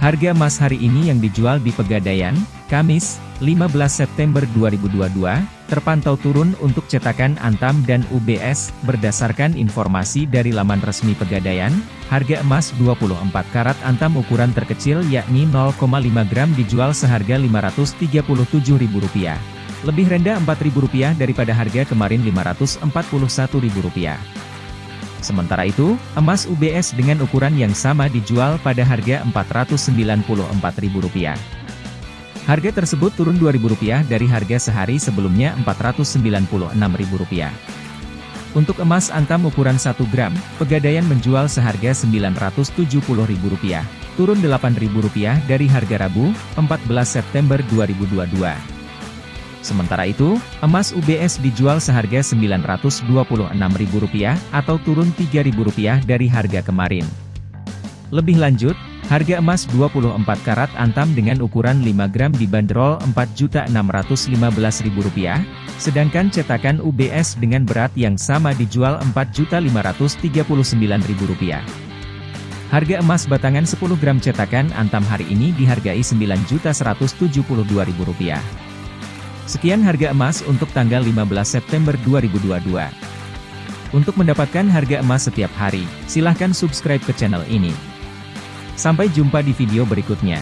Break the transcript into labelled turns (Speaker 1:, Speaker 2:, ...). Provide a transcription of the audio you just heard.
Speaker 1: Harga emas hari ini yang dijual di Pegadaian, Kamis, 15 September 2022, terpantau turun untuk cetakan Antam dan UBS, berdasarkan informasi dari laman resmi Pegadaian, harga emas 24 karat Antam ukuran terkecil yakni 0,5 gram dijual seharga Rp537.000. Lebih rendah Rp4.000 daripada harga kemarin Rp541.000. Sementara itu, emas UBS dengan ukuran yang sama dijual pada harga Rp494.000. Harga tersebut turun Rp2.000 dari harga sehari sebelumnya Rp496.000. Untuk emas antam ukuran 1 gram, Pegadaian menjual seharga Rp970.000, turun Rp8.000 dari harga Rabu, 14 September 2022. Sementara itu, emas UBS dijual seharga Rp926.000 atau turun Rp3.000 dari harga kemarin. Lebih lanjut, harga emas 24 karat antam dengan ukuran 5 gram dibanderol Rp4.615.000, sedangkan cetakan UBS dengan berat yang sama dijual Rp4.539.000. Harga emas batangan 10 gram cetakan antam hari ini dihargai Rp9.172.000. Sekian harga emas untuk tanggal 15 September 2022. Untuk mendapatkan harga emas setiap hari, silahkan subscribe ke channel ini. Sampai jumpa di video berikutnya.